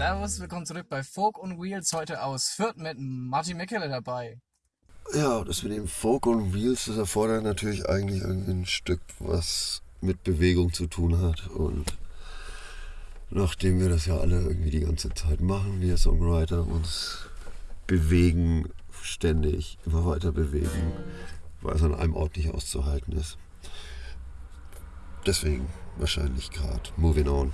Servus, willkommen zurück bei Folk und Wheels, heute aus Fürth mit Martin Meckele dabei. Ja, das mit dem Folk und Wheels, das erfordert natürlich eigentlich irgendwie ein Stück, was mit Bewegung zu tun hat. Und nachdem wir das ja alle irgendwie die ganze Zeit machen, wir Songwriter uns bewegen, ständig immer weiter bewegen, weil es an einem Ort nicht auszuhalten ist. Deswegen wahrscheinlich gerade Moving On.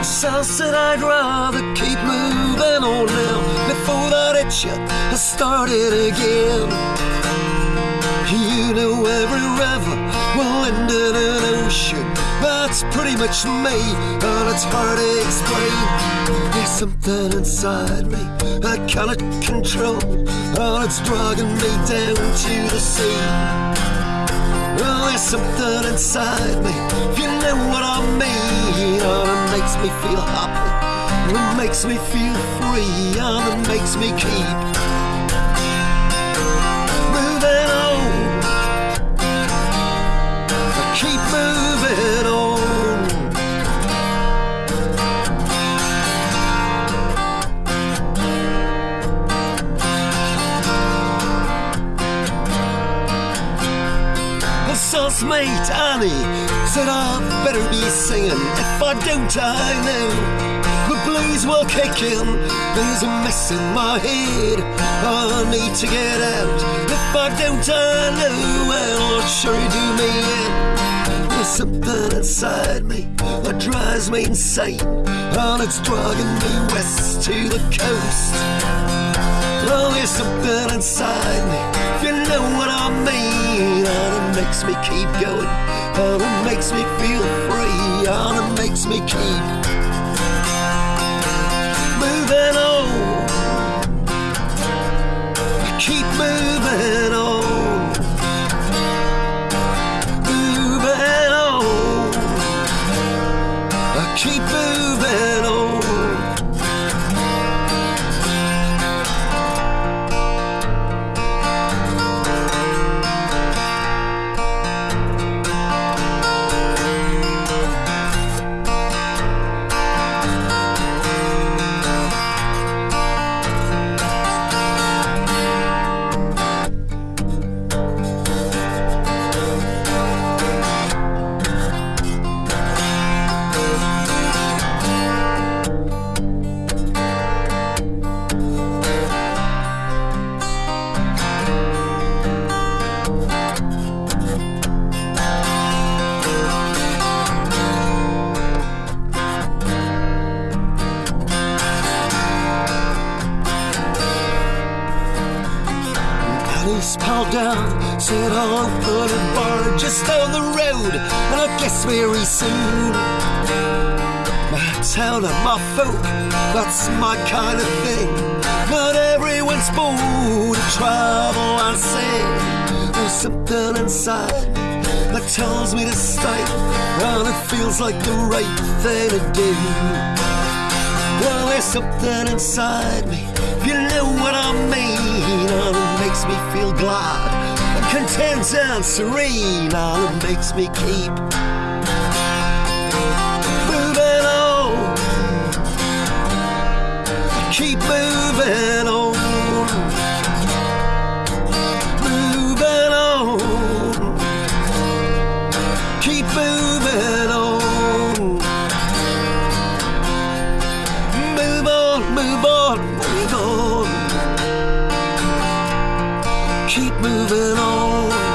I said I'd rather keep moving on now before that itch has started again. You know every river will end in an ocean. That's pretty much me, and it's hard to explain. There's something inside me I cannot control, and it's dragging me down to the sea. Well, there's something inside me, you know me feel happy, it makes me feel free, and it makes me keep Mate Annie said I'd better be singing. If I don't, I know the blues will kick in. There's a mess in my head. I need to get out. If I don't, I know it'll sure do me in. There's something inside me that drives me insane, and it's dragging me west to the coast. Well, there's something inside me, you know what I mean. Makes me keep going, and it makes me feel free, and it makes me keep moving on. I keep moving on. Moving on. I keep moving Annie's pal down, said I'll put a bar just down the road, and I guess very soon. My town and my folk, that's my kind of thing. Not everyone's born to travel and sing. There's something inside that tells me to stay, and it feels like the right thing to do. Well, there's something inside me, if you know what I mean, and it makes me feel glad content and serene, and it makes me keep moving on. Keep moving on. Moving on. Keep moving on. keep moving on.